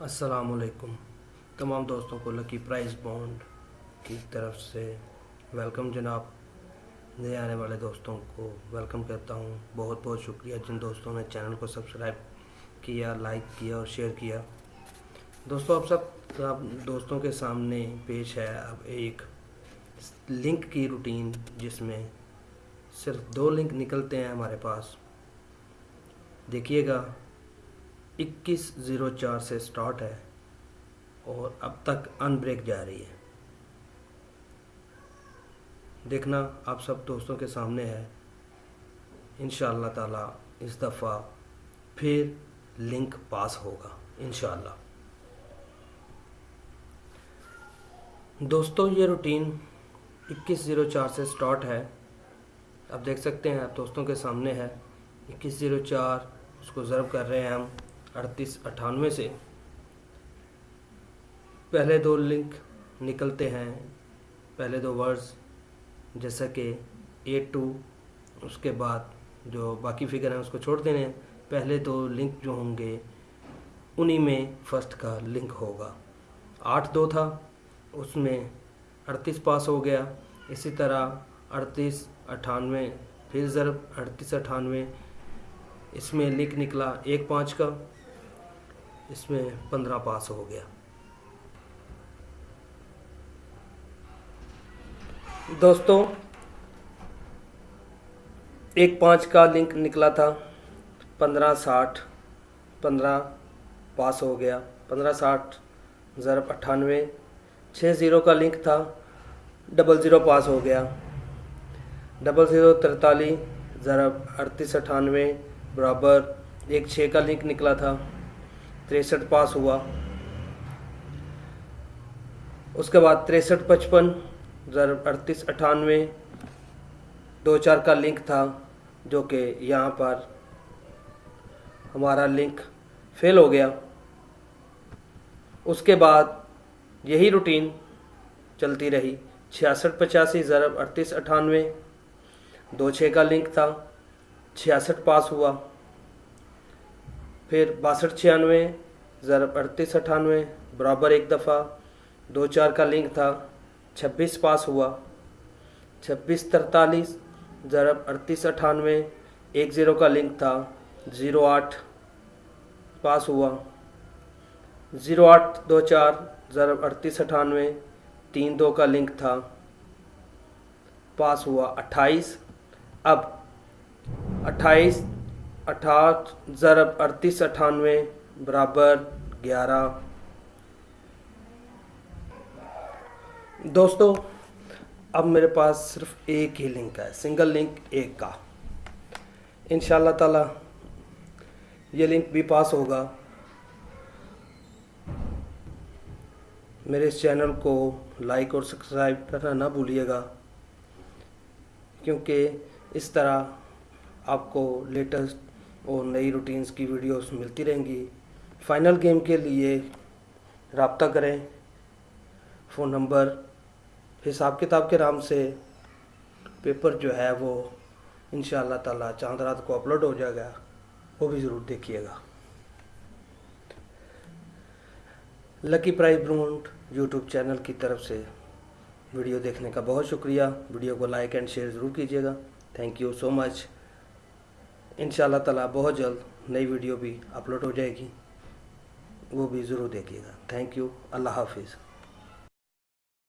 السلام علیکم۔ تمام دوستوں کو لکی پرائز بانڈ کی طرف سے ویلکم جناب۔ نئے آنے والے دوستوں کو ویلکم کرتا ہوں۔ بہت بہت شکریہ۔ جن دوستوں نے چینل کو سبسکرائب کیا لائک کیا اور شیئر کیا۔ دوستوں اب سب اب دوستوں کے سامنے پیش ہے اب ایک لنک کی روٹین جس میں صرف دو لنک نکلتے ہیں ہمارے پاس۔ دیکھیے گا۔ اکیس زیرو چار سے سٹارٹ ہے اور اب تک ان بریک جا رہی ہے۔ دیکھنا آپ سب دوستوں کے سامنے ہے۔ انشاءاللہ تعالی اس دفعہ پھر لنک پاس ہوگا، انشاءاللہ۔ دوستوں یہ روٹین اکیس زیرو چار سے سٹارٹ ہے۔ اب دیکھ سکتے ہیں، آپ دوستوں کے سامنے ہے۔ اکیس زیرو چار اس کو ضرب کر رہے ہیں ہم۔ اڑتیس اٹھانوے سے۔ پہلے دو لنک نکلتے ہیں، پہلے دو ورڈز، جیسا کہ اے ٹو، اس کے بعد جو باقی فگر ہیں اس کو چھوڑ دینے، پہلے دو لنک جو ہوں گے، انہی میں فرسٹ کا لنک ہوگا۔ آٹھ دو تھا، اس میں اڑتیس پاس ہو گیا۔ اسی طرح اڑتیس اٹھانوے، پھر ضرب اڑتیس اٹھانوے، اس میں لنک نکلا ایک پانچ کا۔ اس میں پندرہ پاس ہو گیا۔ دوستوں ایک پانچ کا لنک نکلا تھا۔ پندرہ ساٹھ، پندرہ پاس ہو گیا۔ پندرہ ساٹھ، ضرب اٹھانوے، چھ زیرو کا لنک تھا۔ ڈبل زیرو پاس ہو گیا۔ ڈبل زیرو ترتالیس، ضرب اڑتیس اٹھانوے، برابر ایک چھ کا لنک نکلا تھا۔ تریسٹھ پاس ہوا۔ اس کے بعد تریسٹھ پچپن ضرب اڑتیس اٹھانوے، دو چار کا لنک تھا جو کہ یہاں پر ہمارا لنک فیل ہو گیا۔ اس کے بعد یہی روٹین چلتی رہی۔ چھیاسٹھ پچاسی ضرب اڑتیس اٹھانوے، دو چھ کا لنک تھا۔ چھیاسٹھ پاس ہوا۔ پھر باسٹھ چھیانوے ضرب اڑتیس اٹھانوے، برابر ایک دفعہ، دو چار کا لنک تھا، چھبیس پاس ہوا، چھبیس ترتالیس ضرب اڑتیس اٹھانوے، ایک زیرو کا لنک تھا، زیرو آٹھ پاس ہوا، زیرو آٹھ دو چار ضرب اڑتیس اٹھانوے، تین دو کا لنک تھا، پاس ہوا، اٹھائیس، اب اٹھائیس، اٹھاٹھ ضرب اڑتیس اٹھانوے برابر گیارہ۔ دوستو، اب میرے پاس صرف ایک ہی لنک ہے، سنگل لنک ایک کا۔ انشاءاللہ تعالی یہ لنک بھی پاس ہوگا۔ میرے اس چینل کو لائک اور سبسکرائب کرنا نہ بھولیے گا، کیونکہ اس طرح آپ کو لیٹسٹ اور نئی روٹینز کی ویڈیوز ملتی رہیں گی۔ فائنل گیم کے لیے رابطہ کریں۔ فون نمبر حساب کتاب کے نام سے پیپر جو ہے وہ انشاءاللہ تعالی چاند رات کو اپلوڈ ہو جائے گا، وہ بھی ضرور دیکھیے گا۔ لکی پرائز برونٹ یوٹیوب چینل کی طرف سے ویڈیو دیکھنے کا بہت شکریہ۔ ویڈیو کو لائک اینڈ شیئر ضرور کیجیے گا۔ تھینک یو سو مچ ان شاء اللہ تعالیٰ بہت جلد نئی ویڈیو بھی اپلوڈ ہو جائے گی۔ وہ بھی ضرور دیکھیے گا. تھینک یو اللہ حافظ.